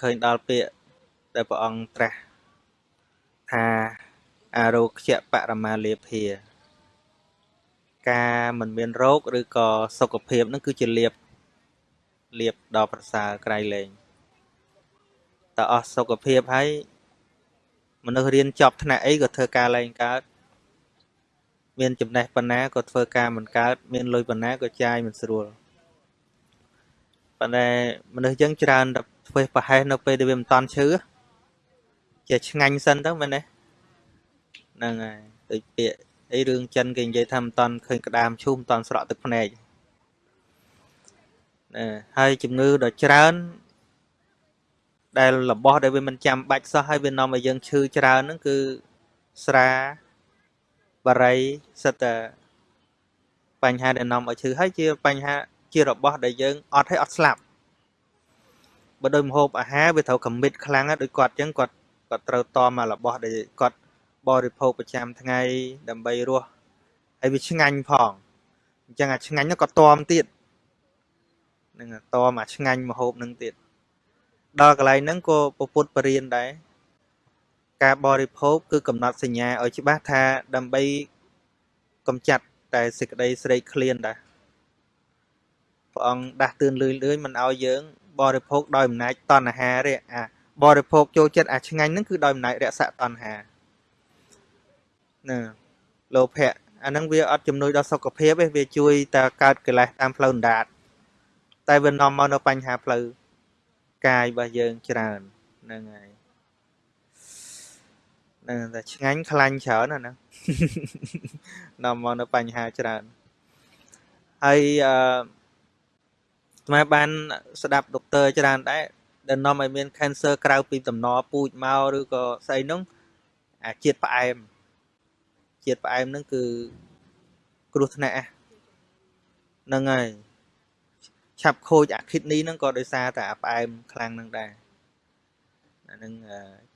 ឃើញដល់ពាក្យដែលព្រះអង្គត្រាស់ថាអារោគ្យបរមាលាភា ការមិនមានរោគឬក៏សុខភាពនឹងគឺជាលៀបលៀបដ៏ប្រសើរក្រៃលែងតើអស់សុខភាពហើយមនុស្សរៀនចប់ថ្នាក់អីក៏ធ្វើការលែងកើតមានចំណេះប៉ុណ្ណាក៏ធ្វើការមិនកើត មានលុយប៉ុណ្ណាក៏ចាយមិនស្រួលប៉ុន្តែមនុស្សយើងច្រើនតែ ធ្វើប្រហែសនៅពេលដែលវាមិនតន់ឈឺជាឆ្ងាញ់សិនទៅមែនទេហ្នឹងហើយដូចពាក្យអីរឿងចិនគេនិយាយថាមិនតន់ឃើញក្តាមឈូសមិនតន់ស្រក់ទឹកភ្នែកណាហើយជំងឺដ៏ច្រើនដែលរបស់ដែលវាមិនចាំបាច់សោះហើយវានាំឲ្យយើងឈឺច្រើនហ្នឹងគឺស្រាបរិយសិតតែបញ្ហាដែលនាំឲ្យឈឺហើយជាបញ្ហាជារបស់ដែលយើងអត់ឲ្យអត់ស្លាប់ បើដោយមហូបអាហារវាត្រូវកមិតខ្លាំងដូចគាត់អញ្ចឹងគាត់គាត់ត្រូវតមករបស់ដែលគាត់បរិភោគប្រចាំថ្ងៃដើម្បីរស់ហើយវាឆ្ងាញ់ផងអញ្ចឹងអាឆ្ងាញ់នោះក៏តមទៀតនឹងតមអាឆ្ងាញ់មហូបនឹងទៀតដល់កន្លែងហ្នឹងក៏ពពុទ្ធបរៀនដែរការបរិភោគគឺកំណត់សញ្ញាឲ្យច្បាស់ថាដើម្បីកំចាត់តែសេចក្តីស្រេកឃ្លានដែរព្រះអង្គដាស់តឿនលឿនលឿនមិនឲ្យយើង បរិភោគដោយអំណាចតណ្ហាទេអាបរិភោគចូលចិត្តអាឆ្ងាញ់ហ្នឹងគឺដោយអំណាចរស័កតណ្ហាណាលោភៈអាហ្នឹងវាអត់ជំនួយដល់សុខភាពទេវាជួយតែកើតកិលេសតាមផ្លូវអណ្ដាតតែវានាំមកនៅបញ្ហាផ្លូវកាយរបស់យើងច្រើនហ្នឹងហើយហ្នឹងតែឆ្ងាញ់ខ្លាញ់ច្រើនណាហ្នឹងនាំមកនៅបញ្ហាច្រើនហើយអឺ ស្មាបានស្ដាប់ដុកទ័រច្រើនដែរដែលនាំឲ្យមាន cancer ក្រៅពីតំណពូជមកឬក៏ស្អីនោះអាជាតិផ្អែមជាតិផ្អែមហ្នឹងគឺគ្រោះថ្នាក់ហ្នឹងហើយឆាប់ខូចអា kidney ហ្នឹងក៏ដោយសារតែអាផ្អែមខ្លាំងហ្នឹងដែរអាហ្នឹង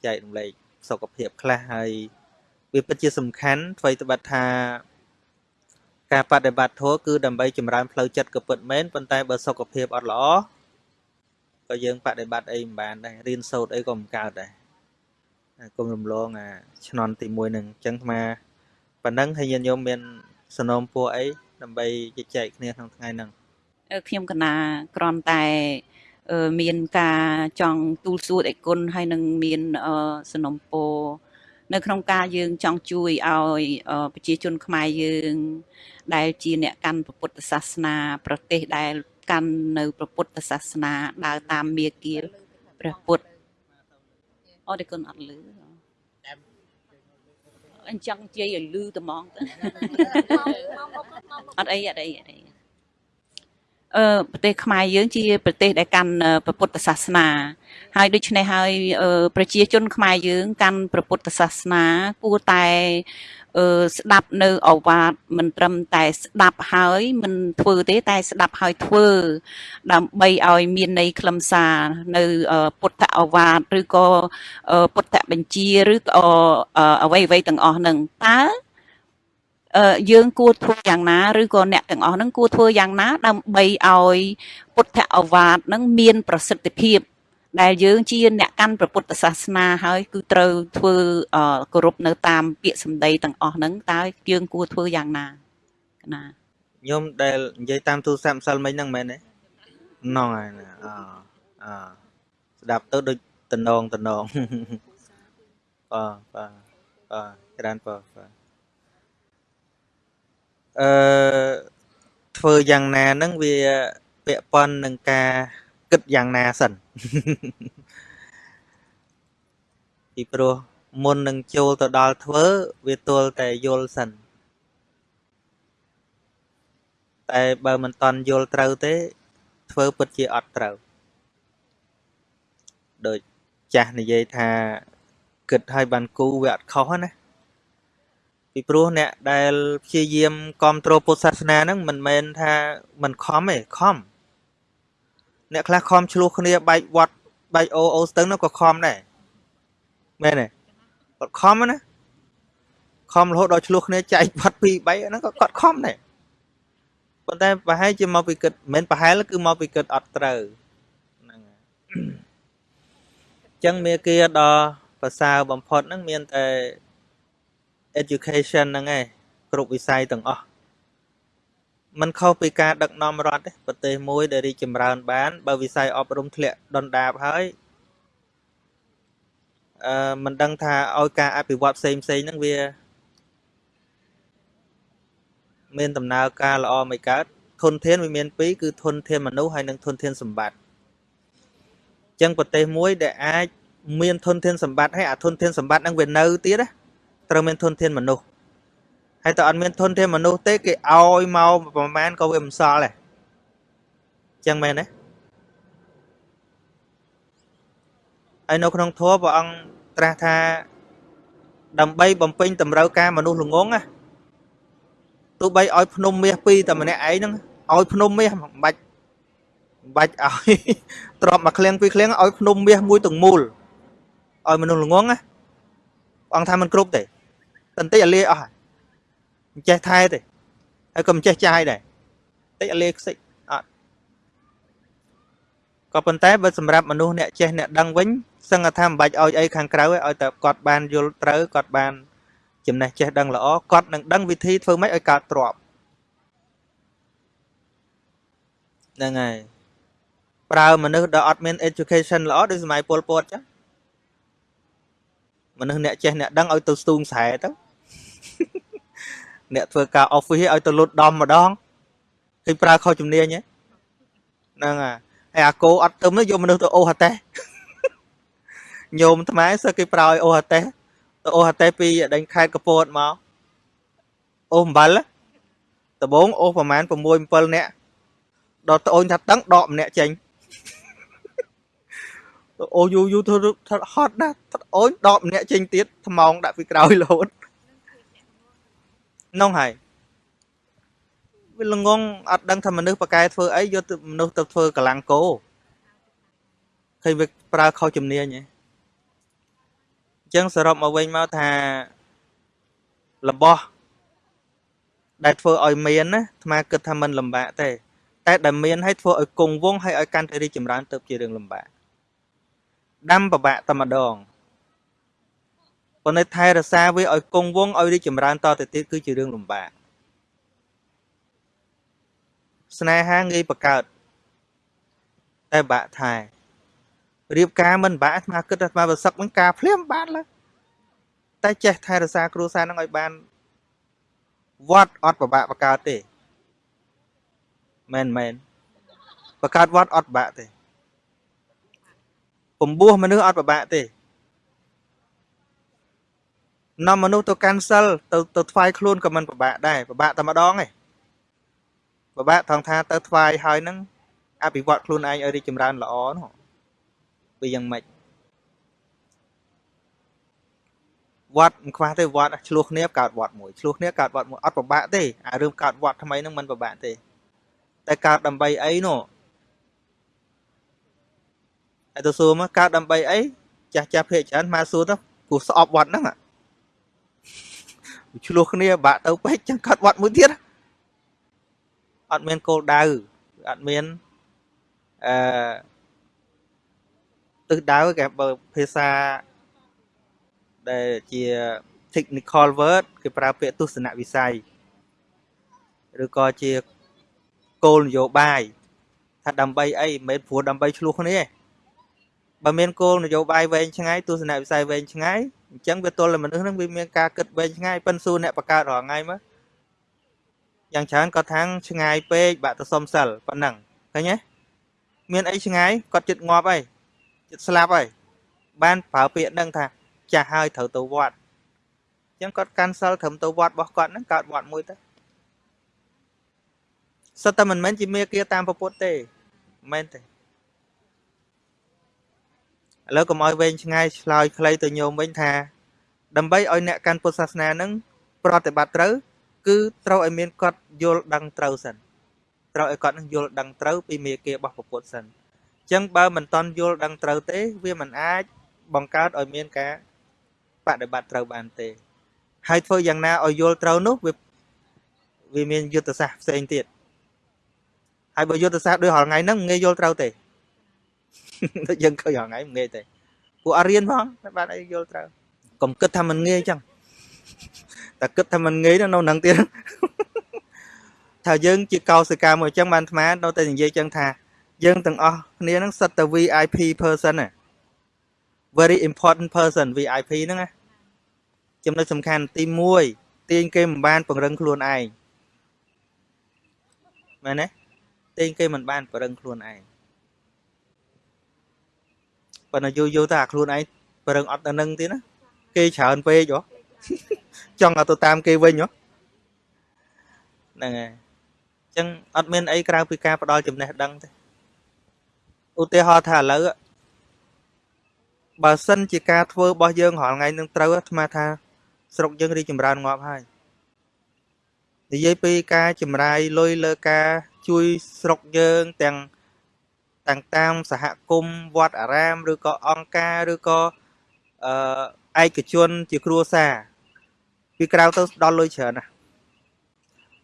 ចែករំលែកសុខភាពខ្លះហើយវាពិតជាសំខាន់អ្វីត្បិតថា ការបដិបត្តិធម៌គឺដើម្បីចម្រើនផ្លូវចិត្តក៏ពិតមែនប៉ុន្តែបើសុខភាពអត់ល្អក៏យើងបដិបត្តិអីមិនបានដែររៀនសូត្រអីក៏មិនកើតដែរគុំរំលងអាឆ្នន់ទី1នឹងអញ្ចឹងអាប៉ុណ្ណឹងហើយញាតិញោមមានសនំពួរអីដើម្បីជជែកគ្នាក្នុងថ្ងៃហ្នឹងខ្ញុំកណាក្រំតែមានការចង់ទូលសួរអីគុណហើយនឹងមានសនំពោ នៅក្នុងការយើងចង់ជួយឲ្យប្រជាជនខ្មែរយើង ដែលជាអ្នកកាន់ពុទ្ធសាសនា ប្រទេសដែលកាន់នៅពុទ្ធសាសនាដើរតាមមាគ៌ាព្រះពុទ្ធអូតែគុណអត់លឺអញ្ចឹងនិយាយឲ្យលឺត្មងទៅអត់អីអត់អីអត់អីអឺ ប្រទេសខ្មែរយើងជាប្រទេសដែលកាន់ព្រះពុទ្ធសាសនាហើយដូច្នេះហើយប្រជាជនខ្មែរយើងកាន់ព្រះពុទ្ធសាសនាគួរតែអឺស្ដាប់នៅអវាទមិនត្រឹមតែស្ដាប់ហើយមិនធ្វើទេតែស្ដាប់ហើយធ្វើ ដើម្បីឲ្យមានន័យខ្លឹមសារនៅពុទ្ធអវាទឬក៏ពុទ្ធបញ្ជាឬក៏អ្វីអ្វីទាំងអស់ហ្នឹងតើ យើងគួរធ្វើយ៉ាងណាឬក៏អ្នកទាំងអស់ហ្នឹងគួរធ្វើយ៉ាងណា ដើម្បីឲ្យពុទ្ធអវាទហ្នឹងមានប្រសិទ្ធភាព ដែលយើងជាអ្នកកាន់ព្រះពុទ្ធសាសនាហើយគឺត្រូវធ្វើគោរពនៅតាមពាក្យសម្ដីទាំងអស់ហ្នឹងតើយើងគួរធ្វើយ៉ាងណាណាញោមដែលនិយាយតាមទូរស័ព្ទម្សិលមិញហ្នឹងមែនទេណងហើយអអស្ដាប់ទៅដូចតំណងតំណងបាទបាទបាទច្រើនបាទបាទ អឺធ្វើយ៉ាងណាហ្នឹងវាពាក់ព័ន្ធនឹងការគិតយ៉ាងណាសិនពីព្រោះមុននឹងចូលទៅដល់ធ្វើវាទល់តែយល់សិនតែបើមិនតន់យល់ត្រូវទេ ធ្វើពិតជាអត់ត្រូវដូចចាស់និយាយថាគិតឲ្យបានគូវាអត់ខុសណា ពីព្រោះអ្នកដែលព្យាយាមគ្រប់គ្រងពុទ្ធសាសនាហ្នឹងមិនមែនថាមិនខំទេខំអ្នកខ្លះខំឆ្លោះគ្នាបែកវត្តបែកអូអូស្ទឹងនោះក៏ខំដែរមែនទេគាត់ខំណាខំរហូតដល់ឆ្លោះគ្នាចែកវត្ត2 3ហ្នឹងក៏គាត់ខំដែរប៉ុន្តែប្រហែលជាមកពីគិតមិនប្រហែលគឺមកពីគិតអត់ត្រូវហ្នឹងចឹងមេគាដ៏ប្រសើរបំផុតហ្នឹងមានតែ education ហ្នឹងឯងគ្រប់វិស័យទាំងអស់มันខុសពីការដឹកនាំរដ្ឋទេប្រទេសមួយដែលរីកចម្រើនបាន បើវិស័យអប់រំធ្លាក់ដុនដាបហើយអឺមិនដឹងថាឲ្យការអភិវឌ្ឍផ្សេងផ្សេងហ្នឹងវា មានដំណើរការល្អមិនកើតធនធានវាមានពីរគឺធនធានមនុស្សហើយនិងធនធានសម្បត្តិអញ្ចឹងប្រទេសមួយដែលអាចមានធនធានសម្បត្តិហើយអាធនធានសម្បត្តិហ្នឹងវានៅទៀតណា ត្រូវមានធនធានមនុស្សហើយតើអត់មានធនធានមនុស្សទេគេឲ្យមកប្រមាណក៏វាមិនសល់ដែរអញ្ចឹងមែនទេហើយនៅក្នុងធម៌ព្រះអង្គត្រាស់ថាដើម្បីបំពេញតម្រូវការមនុស្សល្ងងណាទោះបីឲ្យភ្នំមាសពីរតែម្នាក់ឯងហ្នឹងឲ្យភ្នំមាសមិនបាច់មិនបាច់ឲ្យទ្របមួយឃ្លៀងពីរឃ្លៀងឲ្យភ្នំមាសមួយទាំងមូលឲ្យមនុស្សល្ងងណាអង្គថាមិនគ្រប់ទេ តន្តិចឲ្យលាអស់មិនចេះថែទេហើយក៏មិនចេះចាយដែរតិចឲ្យលាខ្សិចអត់ក៏ប៉ុន្តែបើសម្រាប់មនុស្សអ្នកចេះអ្នកដឹងវិញសឹងថាមិនបាច់ឲ្យអីខាងក្រៅឲ្យតែគាត់បានយល់ត្រូវគាត់បាន ចំណេះចេះដឹងល្អគាត់នឹងដឹងវិធីធ្វើម៉េចឲ្យកើតទ្របហ្នឹងហើយប្រើមនុស្សដែលអត់មាន education ល្អដូចសម័យពលពតចឹងមនុស្សអ្នកចេះអ្នកដឹងឲ្យទៅស្ទូងស្រែទៅ អ្នកធ្វើការ office ឲ្យទៅលុតដំម្ដងឃើញប្រើខុសជំនាញហ្នឹងហើយហើយអាគោអត់ទឹមយកមនុស្សទៅអូហតេញោមថ្មសើគេប្រើឲ្យអូហតេទៅអូហតេពីដេញខេតកពតមកអូអំបិលដបងអូប្រហែល6 7នាក់ដល់ត្អូនថាតឹងដកម្នាក់ចេញអូយូយូធ្វើហត់ណាស់អូនដកម្នាក់ចេញទៀតថ្មងដាក់ពីក្រោយរហូត នោះហើយវាល្ងងអត់ដឹងថាមនុស្សបកែធ្វើអីយកមនុស្សទៅធ្វើកលាំងគោឃើញវាប្រើខុសជំនាញហ៎អញ្ចឹងសរុបមកវិញមកថារបស់ដែលធ្វើឲ្យមានណាអាត្មាគិតថាมันលំបាកទេតែដែលមានឲ្យធ្វើឲ្យគង់វងហើយឲ្យកាន់តែរីកចម្រើនទៅជារឿងលំបាកដាំប្របាក់តែម្ដង ប៉ុន្តែថែរក្សាវាឲ្យគង់វងឲ្យរីកចម្រើនតទៅទៀតគឺជារឿងលំបាកស្នេហាងាយបង្កើតតែបាក់ថែរៀបការមិនបាក់អាត្មាគិតថាអាត្មាប្រសឹកវិញការភ្លាមបានឡើយតែចេះថែរក្សាគ្រួសារនឹងឲ្យបានវត្តអត់ប្របាក់បង្កើតទេមែនមែនបង្កើតវត្តអត់បាក់ទេពំពោះមនុស្សអត់ប្របាក់ទេ នាំមនុស្សទៅកាន់សិលទៅទៅថ្វាយខ្លួនក៏មិនពិបាកដែរពិបាកតែម្ដងឯងពិបាកថងថាទៅថ្វាយហើយនឹងអភិវឌ្ឍខ្លួនឯងឲ្យរីកចម្រើនល្អនោះវាយ៉ាងម៉េចវត្តមិនខ្វះទេវត្តឆ្លោះគ្នាកើតវត្តមួយឆ្លោះគ្នាកើតវត្តមួយអត់ពិបាកទេអារឿងកើតវត្តថ្មីហ្នឹងមិនពិបាកទេ តែកើតដើម្បីអីនោះហើយទៅសួរមកកើតដើម្បីអីចាស់ចាស់ភាកច្រើនមកសួរទៅព្រោះស្អប់វត្តហ្នឹង ឆ្លោះគ្នាបាក់ទៅពេកចឹងកាត់វត្តមួយទៀតអត់មានគោលដៅអត់មានអឺទិសដៅគេបើភាសាដែលជា technical word គេប្រើពាក្យទស្សនវិស័យឬក៏ជាគោលនយោបាយថាដើម្បីអីមិនមែនព្រោះដើម្បីឆ្លោះគ្នា បើមានគោលនយោបាយវែងឆ្ងាយទស្សនវិស័យវែងឆ្ងាយអញ្ចឹងវាទល់តែមនុស្សហ្នឹងវាមានការគិតវែងឆ្ងាយប៉ិនសួរអ្នកបង្កើតរាល់ថ្ងៃមើលយ៉ាងច្រើនគាត់ថាងឆ្ងាយពេកបាក់ទៅសុំសិលប៉ុណ្ណឹងឃើញទេមានអីឆ្ងាយគាត់ចិត្តងាប់ហើយចិត្តស្លាប់ហើយបានប្រើពាក្យហ្នឹងថាចាស់ហើយត្រូវទៅវត្តអញ្ចឹងគាត់កាន់សិលត្រឹមទៅវត្តរបស់គាត់ហ្នឹងកើតវត្តមួយទៅសិតតែមិនមែនជាមេគាតាមពុទ្ធទេមិនមែនទេ ឥឡូវកុំឲ្យវែងឆ្ងាយឆ្លើយខ្លីទៅញោមវិញថា ដើម្បីឲ្យអ្នកកាន់ពុទ្ធសាសនានឹងប្រតិបត្តិត្រូវ គឺត្រូវឲ្យមានគាត់យល់ដឹងត្រូវសិនត្រូវឲ្យគាត់នឹងយល់ដឹងត្រូវពីមេគារបស់ពុទ្ធសិនអញ្ចឹងបើមិនតន់យល់ដឹងត្រូវទេ វាមិនអាចបង្កើតឲ្យមានការបដិបត្តិត្រូវបានទេ ហើយធ្វើយ៉ាងណាឲ្យយល់ត្រូវនោះវាវាមានយុទ្ធសាស្ត្រផ្សេងទៀតហើយបើយុទ្ធសាស្ត្រដូចរាល់ថ្ងៃហ្នឹងងាយយល់ត្រូវទេ ដូចយើងឃើញហងៃមិនងាយទេពួកអរៀនផងបានអីយល់ត្រូវកុំគិតថាមិនងាយចឹងតែគិតថាមិនងាយនៅនឹងទៀតថាយើងជាកោសិកាមួយចឹងបានអាត្មានៅតែនិយាយចឹងថាយើងទាំងអស់គ្នានឹងសិតតែ VIP person ណា very important person VIP ហ្នឹងណាចំណុចសំខាន់ទី1ទាញគេមិនបានពង្រឹងខ្លួនឯងមែនទេទាញគេមិនបានពង្រឹងខ្លួនឯង ប៉ុន្តែយូរយូរទៅអាខ្លួនឯងពង្រឹងអត់ទៅនឹងទៀតណាគេច្រើនពេកហ៎ចង់ឲ្យទៅតាមគេវិញហ៎ហ្នឹងហើយអញ្ចឹងអត់មានអីក្រៅពីការផ្ដល់ចំណេះដឹងទេឧទាហរណ៍ថាឥឡូវបើសិនជាការធ្វើរបស់យើងរាល់ថ្ងៃនឹងត្រូវអាត្មាថាស្រុកយើងរីចម្រើនងាប់ហើយនិយាយពីការចំណាយលុយលើការជួយស្រុកយើងទាំង ទាំងតាមសហគមន៍វត្តអារាមឬក៏អង្គការឬក៏អឺឯកជន ជាគ្រួសារពីក្រៅទៅដល់លុយច្រើនណាស់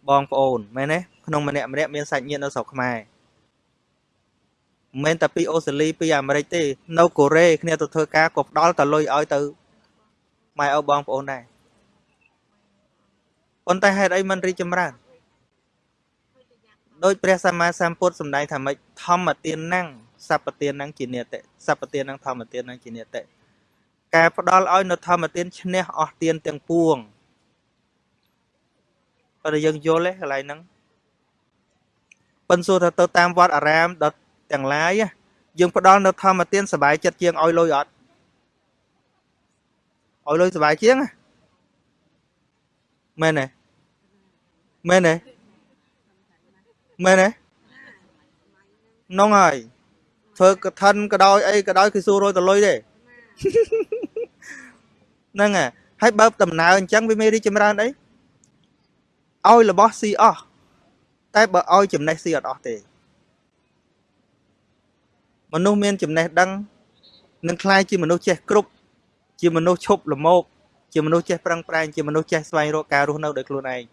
បងប្អូនមែនទេក្នុងម្នាក់ម្នាក់មានសាច់ញាតិនៅស្រុកខ្មែរមិនមែនតែពីអូស្ត្រាលីពីអាមេរិកទេ នៅកូរ៉េគ្នាទៅធ្វើការក៏ផ្ដល់តលុយឲ្យទៅម៉ែឪបងប្អូនដែរប៉ុន្តែហេតុអីមិនរីកចម្រើន ដោយព្រះសម្មាសម្ពុទ្ធសម្ដែងថាម៉េចធម្មទាន năng សព្វទាន năng ជានិតិសព្វទាន năng ធម្មទាន năng ជានិតិការផ្ដល់ឲ្យនៅធម្មទានឈ្នះអស់ទានទាំងពួងប៉ុន្តែយើងយល់ទេកន្លែងហ្នឹងប៉ុន្តែសួរថាទៅតាមវត្តអារាមដល់ទាំងឡាយយើងផ្ដល់នៅធម្មទានសុបាយចិត្តជាងឲ្យលុយអត់ឲ្យលុយសុបាយជាងមែនទេមែនទេ មែនទេនងហើយធ្វើកឋិនក៏ដោយអីក៏ដោយគឺសួររយតលុយទេហ្នឹងហើយបើដំណើរអញ្ចឹងវាមានរីចម្រើនអីឲ្យរបស់ស៊ីអស់តែបើឲ្យចំណេះស៊ីអត់អស់ទេមនុស្សមានចំណេះដឹងនឹងคล้ายជាមនុស្សចេះគ្រប់ជាមនុស្សឈប់ល្មោកជាមនុស្សចេះប្រឹងប្រែងជាមនុស្សចេះស្វែងរកការរស់នៅដោយខ្លួនឯង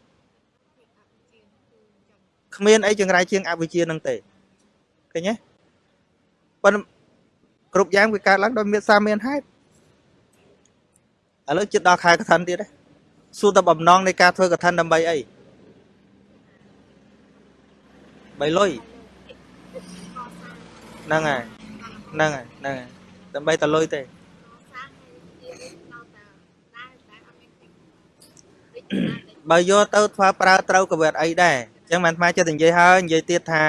គ្មានអីចង្រៃជាងអវិជ្ជានឹងទេឃើញទេប៉ុន្តែគ្រប់យ៉ាងវាកើតឡើងដោយមានសារមានហេតុឥឡូវចិត្តដល់ខែកឋិនទៀតទេសួរតែបំណងនៃការធ្វើកឋិនដើម្បីអីបីលុយហ្នឹងហើយហ្នឹងហើយហ្នឹងហើយដើម្បីតែលុយទេបើយកទៅធ្វើប្រើត្រូវក៏វាអត់អីដែរអញ្ចឹងបានអាត្មាចិត្តនិយាយហើយនិយាយទៀតថា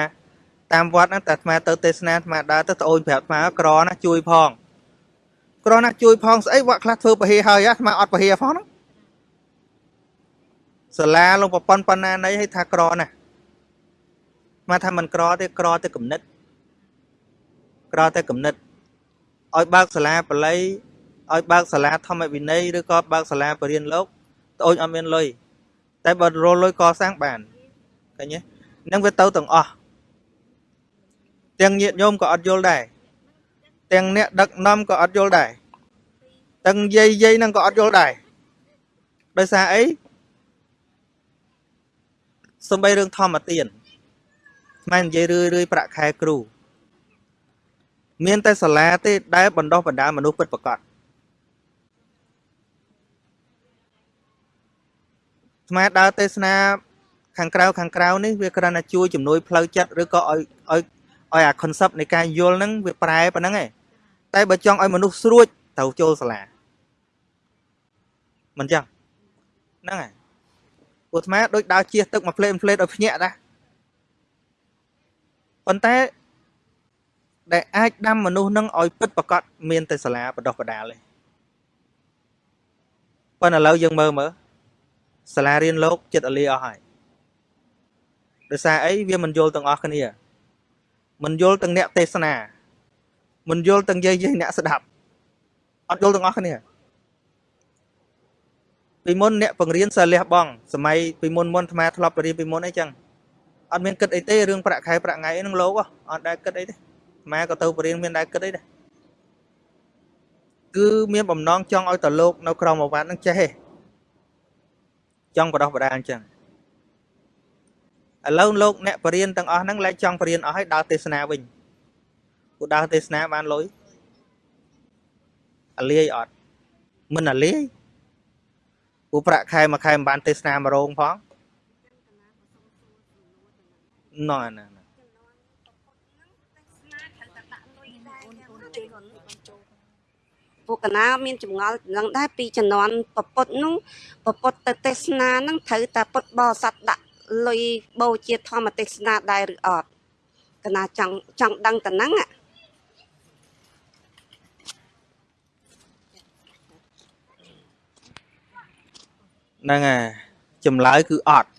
តាមវត្តហ្នឹងតែអាត្មាទៅទេសនាអាត្មាដើរទៅត្អូនប្រាប់អាត្មាក្រណាជួយផងក្រណាជួយផងស្អីវត្តខ្លះធ្វើពហិហើយអាត្មាអត់ពហិផងហ្នឹងសាលាលោកប្រព័ន្ធបណ្ណាណីឲ្យថាក្រណាមកថាមិនក្រទេក្រទេគំនិត ក្រតែគំនិតឲ្យបើកសាលាបល័យឲ្យបើកសាលាធម្មវិន័យឬក៏បើកសាលាបរិញ្ញាលោកត្អូនអត់មានលុយតែបើរលលុយកសាងបាន ឃើញទេនឹងវាទៅទាំងអស់ទាំងញាតិញោមក៏អត់យល់ដែរទាំងអ្នកដឹកនាំក៏អត់យល់ដែរទាំងយាយយាយហ្នឹងក៏អត់យល់ដែរដោយសារអីសំបីរឿងធម្មទានខ្មែរនិយាយរឿយរឿយប្រាក់ខែគ្រូមានតែសាលាទេដែលបណ្ដោះបណ្ដាលមនុស្សពិតប្រាកដស្មាដើរទេសនា ខាងក្រៅខាងក្រៅនេះវាគ្រាន់តែជួយជំនួយផ្លូវចិត្តឬក៏ឲ្យឲ្យឲ្យអា concept នៃការយល់ហ្នឹងវាប្រែប៉ុណ្ណឹងឯងតែបើចង់ឲ្យមនុស្សស្រួចត្រូវចូលសាលាមិនចឹងហ្នឹងហើយពួកអាត្មាដូចដើរជិះទឹកមកផ្លេតផ្លេតឲ្យភ្ញាក់ណាប៉ុន្តែដែលអាចដាំមនុស្សនឹងឲ្យពិតប្រកបមានតែសាលាបដោះបដាលទេប៉ុន្តែឥឡូវយើងមើលមើលសាលារៀនលោកចិត្តអលីអស់ហើយ ដោយសារអីវាមិនយល់ទាំងអស់គ្នាមិនយល់ទាំងអ្នកទេសនាមិនយល់ទាំងយាយយាយអ្នកស្ដាប់អត់យល់ទាំងអស់គ្នាពីមុនអ្នកបង្រៀនសិលះបងសម័យពីមុនមុនអាត្មាធ្លាប់បរៀនពីមុនអីចឹងអត់មានគិតអីទេរឿងប្រាក់ខែប្រាក់ថ្ងៃហ្នឹងលោកអត់ដែលគិតអីទេម៉ែក៏ទៅបរៀនមានដែរគិតអីដែរគឺមានបំណងចង់ឲ្យតលោកនៅក្រមអាវ៉ាត់នឹងចេះទេចង់បដោះបដាអញ្ចឹង ឥឡូវលោកអ្នកបរៀនទាំងអស់ហ្នឹងលែងចង់បរៀនអស់ហើយដើរទេសនាវិញពួកដើរទេសនាបានលុយអាលាយអត់មិនអាលាយព្រោះប្រាក់ខែមួយខែមិនបានទេសនាមករោងផងណ៎ណាណាពួកកណាមានចម្ងល់នឹងដែរពីជំនាន់ពពុតនោះពពុតទៅទេសនានឹងត្រូវតែពុតបរិស័ទដាក់ លុយបូជាធម្មទេសនាដែរឬអត់កណាចង់ចង់ដឹងតែហ្នឹងអាហ្នឹងហើយចម្លើយគឺអត់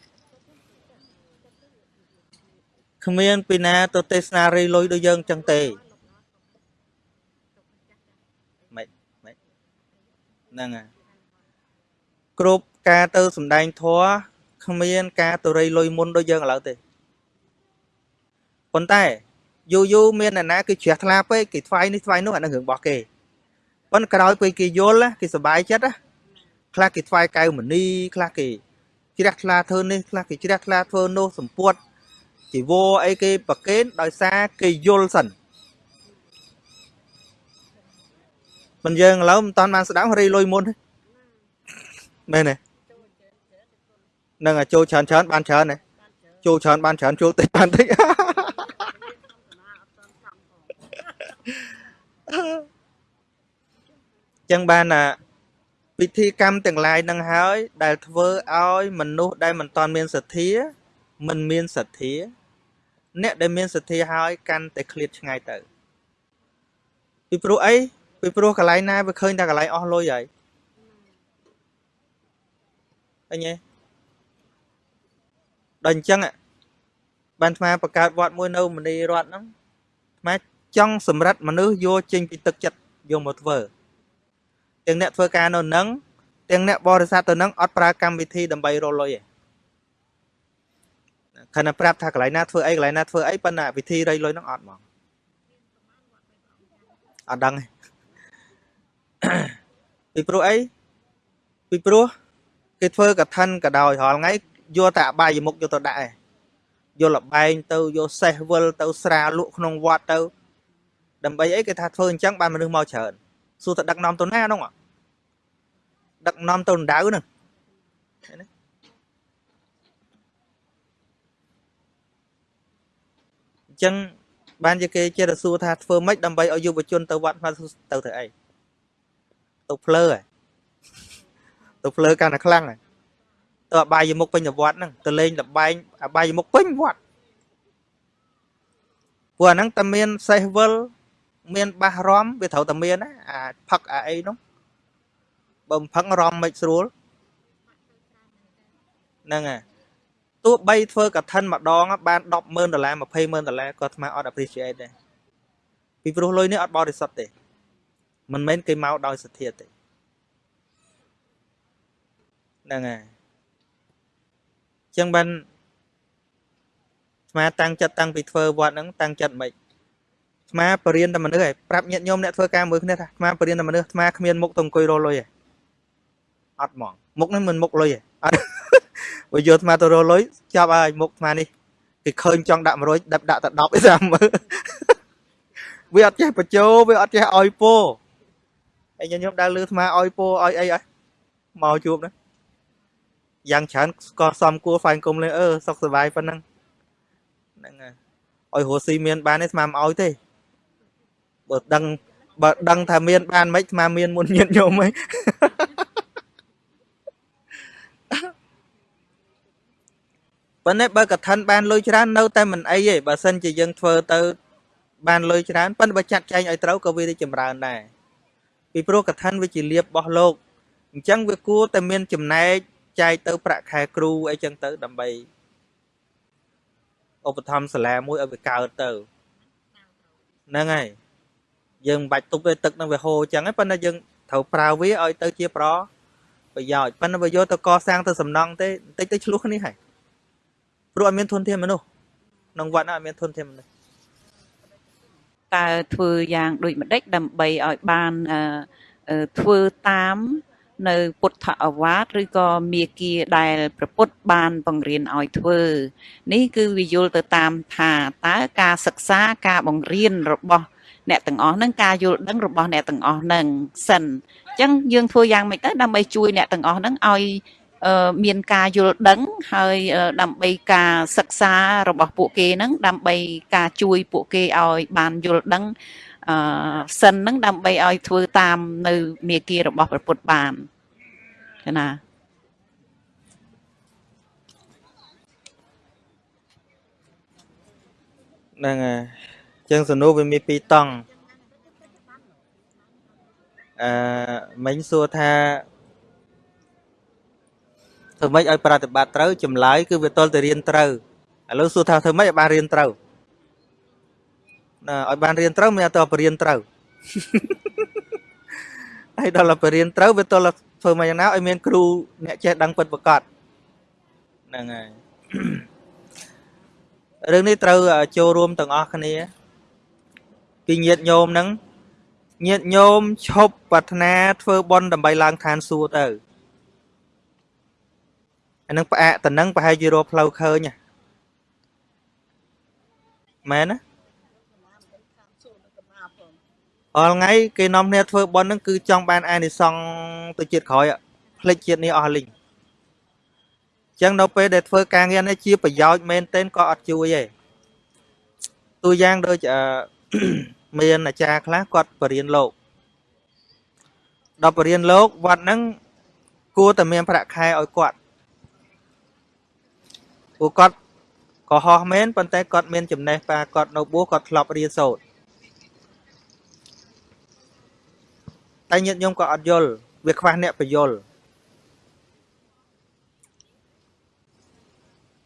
គ្មានពីណាទៅទេសនារីលុយដូចយើងចឹងទេមិនមិនហ្នឹងហើយគ្រប់ការទៅសំដែងធัว គ្មានការទៅរីលុយមុនដូចយើងឥឡូវទេប៉ុន្តែយូរយូរមានអ្នកណាគេជ្រះថ្លាពេកគេថ្វាយនេះថ្វាយនោះអានឹងរឿងរបស់គេប៉ុន្តែក្រោយពេលគេយល់ណាគេសប្បាយចិត្តណាខ្លះគេថ្វាយកៅមនីខ្លះគេជ្រះថ្លាធ្វើនេះខ្លះគេជ្រះថ្លាធ្វើនោះសម្ពុតជីវរអីគេប្រកេនដោយសារគេយល់សិនមិនយើងឥឡូវមិនតាន់បានស្ដាប់រីលុយមុនទេមែនទេ នឹងឲ្យចូលច្រើនច្រើនបានច្រើនទេចូលច្រើនបានច្រើនចូលតិចបានតិចចឹងបានអាពិធីកម្មទាំងឡាយនឹងហើយ ដែលធ្វើឲ្យមនុស្សដែលមិនតាន់មានសទ្ធា មិនមានសទ្ធា អ្នកដែលមានសទ្ធាហើយកាន់តែឃ្លាតឆ្ងាយទៅពីព្រោះអីពីព្រោះកន្លែងណាវាឃើញតែកន្លែងអស់លុយហើយអញ្ញេ ដល់អញ្ចឹងបានអាត្មាបង្កើតវត្តមួយនៅមនីរតហ្នឹងអាត្មាចង់សម្រិតមនុស្សយកចេញពីទឹកចិត្តយកមកធ្វើទាំងអ្នកធ្វើការនៅនឹងទាំងអ្នកបរិស័ទទៅនឹងអត់ប្រើកម្មវិធីដើម្បីរកលុយទេខណៈប្រាប់ថាកន្លែងណាធ្វើអីកន្លែងណាធ្វើអីប៉ុន្តែវិធីរៃលុយហ្នឹងអត់ហ្មងអត់ដឹងទេពីព្រោះអីពីព្រោះគេធ្វើកឋិនក៏ដោយរាល់ថ្ងៃ យកតែអបាយមុខយកទៅដាក់ឯងយកលបែងទៅយកសេះវិលទៅស្រាលក់ក្នុងវត្តទៅដើម្បីអីគេថាធ្វើអញ្ចឹងបានមនុស្សមកច្រើនសួរទៅដឹកនាំទៅណាហ្នឹងដឹកនាំទៅដៅហ្នឹងឃើញទេអញ្ចឹងបានជាគេចេះតែសួរថាធ្វើម៉េចដើម្បីឲ្យយុវជនទៅវត្តមកទៅធ្វើអីទៅភ្លើហ៎ទៅភ្លើកាន់តែខ្លាំងហ៎ ទៅអបាយមុខពេញវត្តហ្នឹងទៅលេងលបែងអបាយមុខពេញវត្តព្រោះអាហ្នឹងតែមានសេះវិលមានបាសរំវាត្រូវតែមានណាអាផឹកអាអីនោះបើមិនផឹករំមិនស្រួលហ្នឹងហើយទោះបីធ្វើកឋិនម្ដងបាន100000ដុល្លារ20000ដុល្លារក៏អាត្មាអត់ appreciate ដែរពីព្រោះលុយនេះអត់បរិសុទ្ធទេមិនមែនគេមកដោយសទ្ធាទេហ្នឹងហើយ ចឹងបានស្មាតាំងចិត្តតាំងពីធ្វើវត្តហ្នឹងតាំងចិត្តមិនស្មាបរៀនតែមនុស្សឯងប្រាប់ញាតិញោមអ្នកធ្វើការមួយគ្នាថាស្មាបរៀនតែមនុស្សស្មាគ្មានមុខទៅអង្គុយរលុយឯងអត់ហ្មងមុខនេះមិនមុខលុយឯងអត់បើយកស្មាទៅរលុយចាប់ហើយមុខស្មានេះគេឃើញចង់ដាក់100ដាក់ដាក់តែ10ឯសាមើលវាអត់ចេះបញ្ចោវាអត់ចេះឲ្យពោហើយញាតិញោមដើរលឺស្មាឲ្យពោឲ្យអីអីមកជួបណា យ៉ាងច្រើនស្ក៏សំគួរហ្វាញគុំលេអឺសុខសប្បាយប៉ុណ្ណឹងហ្នឹងហើយឲ្យរស់ស៊ីមានបានទេស្មាមិនឲ្យទេបើដឹងបើដឹងថាមានបានមិនស្មាមានមុនញាតញោមហីប៉ុន្តែបើកឋិនបានលុយច្រើននៅតែមិនអីទេបើសិនជាយើងធ្វើទៅបានលុយច្រើនប៉ុន្តែបើចាត់ចែងឲ្យត្រូវក៏វាទៅចម្រើនដែរពីព្រោះកឋិនវាជាលៀបរបស់លោកអញ្ចឹងវាគួរតែមានចំណែក ចែកទៅប្រាក់ខែគ្រូអីចឹងទៅដើម្បីឧបត្ថម្ភសាលាមួយឲ្យវាកើតទៅហ្នឹងហើយយើងមិនបាច់ទប់ទេទឹកនឹងវាហូរចឹងហ្នឹងប៉ុន្តែយើងត្រូវប្រើវាឲ្យទៅជាប្រប្រយោជន៍ប៉ុន្តែបើយកទៅកសាងទៅសំណង់ទេបន្តិចទៅឆ្លោះគ្នាហើយព្រោះអត់មានធនធានមនុស្សក្នុងវត្តអត់មានធនធានមនុស្សតើធ្វើយ៉ាងដូចម្ដេចដើម្បីឲ្យបានអឺអឺធ្វើតាម នៅពុទ្ធអវាទឬក៏មាគាដែលប្រពុតបានបង្រៀនឲ្យធ្វើ នេះគឺវាយល់ទៅតាមថាតើការសិក្សាការបង្រៀនរបស់អ្នកទាំងអស់ហ្នឹងការយល់ដឹងរបស់អ្នកទាំងអស់ហ្នឹងសិនអញ្ចឹងយើងធ្វើយ៉ាងម៉េចទៅដើម្បីជួយអ្នកទាំងអស់ហ្នឹងឲ្យអឺមានការយល់ដឹងហើយអឺដើម្បីការសិក្សារបស់ពួកគេហ្នឹងដើម្បីការជួយពួកគេឲ្យបានយល់ដឹង អឺសិនហ្នឹងដើម្បីឲ្យធ្វើតាមនៅមាគ៌ារបស់ព្រះពុទ្ធបានចាណាហ្នឹងហើយអញ្ចឹងសំណួរវាមានពីរតង់អឺមិញសួរថាធ្វើម៉េចឲ្យប្រតិបត្តិត្រូវចម្លើយគឺវាតលតែរៀនត្រូវឥឡូវសួរថាធ្វើម៉េចឲ្យបានរៀនត្រូវណា ឲ្យបានរៀនត្រូវមានតែបរៀនត្រូវហើយដល់តែបរៀនត្រូវវាតលធ្វើម៉េចយ៉ាងណាឲ្យមានគ្រូអ្នកចេះដឹងពិតប្រាកដហ្នឹងហើយរឿងនេះត្រូវចូលរួមទាំងអស់គ្នាពីញាតញោមហ្នឹងញាតញោមឈប់ប្រាថ្នាធ្វើបុណ្យដើម្បីឡើងឋានសួគ៌ទៅអានឹងផ្អាកតំណឹងប្រហែលជារកផ្លូវឃើញមែនណា អល់ថ្ងៃគេនាំគ្នាធ្វើបុណ្យហ្នឹងគឺចង់បានអានិសង្សទៅជាតិក្រោយផ្លេចជាតិនេះអស់លីងអញ្ចឹងដល់ពេលដែលធ្វើការងារនេះជាប្រយោជន៍មែនទែនក៏អត់ជួយទេទូយ៉ាងដូចអឺមានអាចារ្យខ្លះគាត់បរៀនលោកដល់បរៀនលោកវត្តហ្នឹងគួរតែមានប្រាក់ខែឲ្យគាត់ពួកគាត់ក៏ហោះមែនប៉ុន្តែគាត់មានចំណេះប៉ាគាត់នៅបួសគាត់ធ្លាប់រៀនសូត្រ តែញាតិញោមក៏អត់យល់វាខ្វះអ្នកបញ្យល់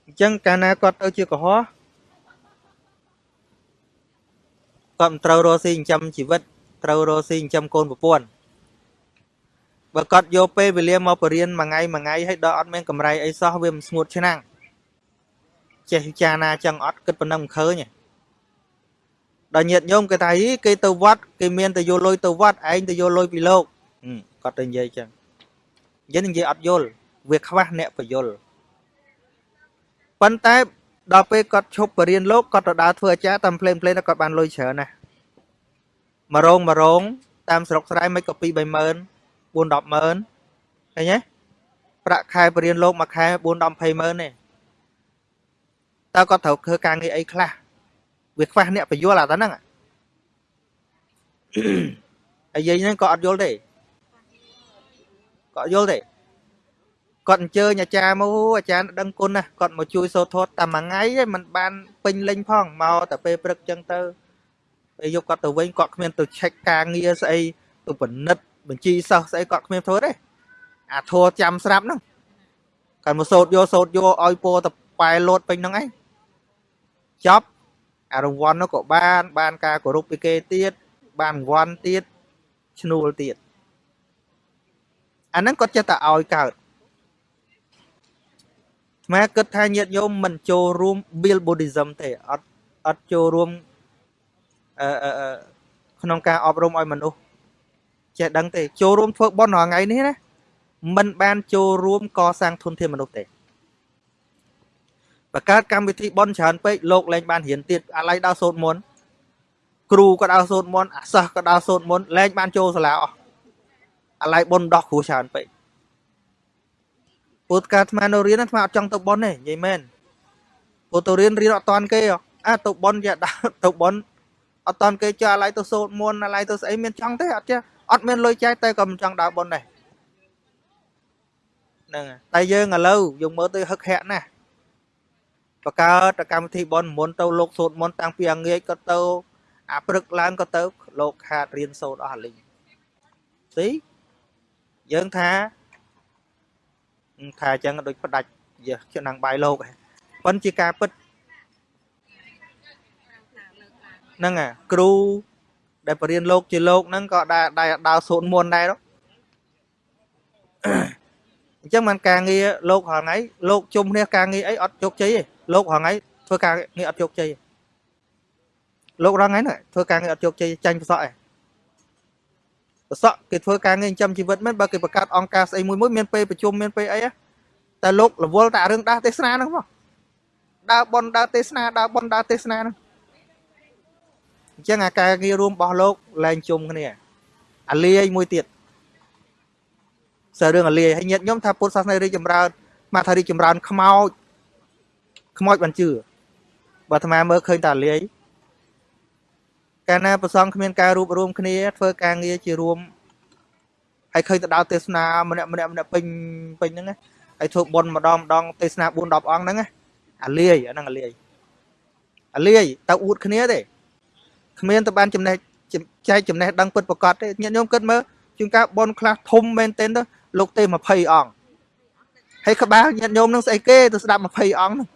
អញ្ចឹងកាលណាគាត់ទៅជាកុហកគាត់មិនត្រូវរកស៊ីចិញ្ចឹមជីវិតត្រូវរកស៊ីចិញ្ចឹមកូនប្រពន្ធបើគាត់យកពេលវេលាមកបរៀនមួយថ្ងៃមួយថ្ងៃហើយដល់អត់មានកម្រៃអីសោះវាមិនស្ងួតឆ្នាំងចេះពិចារណាចឹងអត់គិតប៉ុណ្ណឹងមិនឃើញទេ ដល់ញាតញោមគេថាគេទៅវត្តគេមានតែយកលុយទៅវត្តឯងទៅយកលុយពីលោកគាត់ទៅនិយាយចឹងយើងនិយាយអត់យល់វាខ្វះអ្នកបយល់ប៉ុន្តែដល់ពេលគាត់ឈប់បរៀនលោកគាត់ទៅដើរធ្វើអាចារ្យតាមផ្លេងផ្លេងគាត់បានលុយច្រើនណាស់មករងមករងតាមស្រុកស្រែមិនក៏2 30000 4 100000ឃើញទេប្រាក់ខែបរៀនលោកមួយខែ4 10 20000ទេតើគាត់ត្រូវធ្វើការងារអីខ្លះ វាខ្វះអ្នកបញ្យល់អាតាហ្នឹងហើយយាយហ្នឹងក៏អត់យល់ទេក៏យល់ទេគាត់អញ្ជើញអាចារ្យមកអាចារ្យដឹងគុណណាគាត់មកជួយសូត្រធម៌តែមួយថ្ងៃឯងมันបានពេញលេញផងមកតែពេលព្រឹកចឹងទៅពេលយកគាត់ទៅវិញគាត់គ្មានទៅឆែកការងារស្អីទៅពិនិត្យបញ្ជីសិស្សស្អីគាត់គ្មានធ្វើទេអាធัวចាំស្រាប់ហ្នឹងគាត់មកសូត្រយកសូត្រយកឲ្យពោតប៉ែលោតពេញហ្នឹងឯងចប់ អារង្វាន់នោះក៏បាន បានការគោរពពីគេទៀតបានរង្វាន់ទៀតឈ្នួលទៀតអាហ្នឹងគាត់ចេះតែឲ្យកើតស្មាគិតថាញាតិញោមមិនចូលរួម Bill Buddhism ទេអត់អត់ចូលរួមអឺក្នុងការអប់រំឲ្យមនុស្សចេះដឹងទេចូលរួមធ្វើបុណ្យរាល់ថ្ងៃនេះណាមិនបានចូលរួមកសាងធនធានមនុស្សទេ បង្កើតកម្មវិធីបន់ច្រើនពេកលោកលែងបានរៀនទៀតអាឡ័យដល់សូត្រមុនគ្រូក៏ដល់សូត្រមុនអាសិស្សក៏ដល់សូត្រមុនលែងបានចូលសាលាអស់អាឡ័យបន់ដោះគ្រូច្រើនពេកពុទ្ធការអាត្មានៅរៀនអាត្មាអត់ចង់ទៅបន់ទេនិយាយមែនពុទ្ធទៅរៀនរៀនអត់តាន់គេអាទៅបន់យ៉ាដល់ទៅបន់អត់តាន់គេចុះអាឡ័យទៅសូត្រមុនអាឡ័យទៅស្អីមានចង់ទេអត់ចេះអត់មានលុយចាយតែក៏មិនចង់ដើរបន់ដែរហ្នឹងតែយើងឥឡូវយើងមើលទៅហឹកហាក់ណាស់ បកកើតកម្មវិធីបនមុនទៅលោកសូត្រមុនតាំងពីអងាយក៏ទៅអាព្រឹកឡើងក៏ទៅលោកខាតរៀនសូត្រអស់លីងទីយើងថាថាអញ្ចឹងដូចផ្ដាច់យើឆ្នាំងបាយលោកប៉ុន្តែជាការពិតហ្នឹងអាគ្រូដែលបរៀនលោកជាលោកហ្នឹងក៏ដែរដែរដើរសូត្រមុនដែរ អញ្ចឹងបានការងារលោកហងៃលោកជុំគ្នាការងារអីអត់ជោគជ័យទេលោករងថ្ងៃធ្វើការងារអត់ជោគជ័យលោករងថ្ងៃហ្នឹងធ្វើការងារអត់ជោគជ័យចាញ់ប្រសក់ឯងប្រសក់គេធ្វើការងារចិញ្ចឹមជីវិតមែនបើគេបង្កើតអង្គការស្អីមួយមួយមានពេលប្រជុំមានពេលអីតែលោករវល់តែរឿងដើរទេសនាហ្នឹងមកដើរបនដើរទេសនាដើរបនដើរទេសនាហ្នឹងអញ្ចឹងអាការងាររួមរបស់លោកលែងជុំគ្នាអាលាយមួយទៀត សើរឿងអាលាយហើយញាតិញោមថាពុទ្ធសាសនារីកចម្រើនមកថារីកចម្រើនខ្មោចខ្មោចបានជឿបើអាត្មាមើលឃើញតែអាលាយកាលណាប្រសងគ្មានការរួបរวมគ្នាធ្វើការងារជារួមហើយឃើញទៅដល់ទេសនាម្នាក់ម្នាក់ម្នាក់ពេញពេញហ្នឹងណាហើយធ្វើបុណ្យម្ដងម្ដងទេសនា4 10អង្គហ្នឹងណាអាលាយអាហ្នឹងអាលាយអាលាយទៅអួតគ្នាទេគ្មានទៅបានចំណេះចែកចំណេះដឹងពិតប្រកបទេញាតិញោមគិតមើលជួនកាលបុណ្យខ្លះធំមែនទែនទៅ លោកទេ20អង្គហើយក្បាលញាតិញោមនឹងស្អីគេទៅស្ដាប់20អង្គហ្នឹង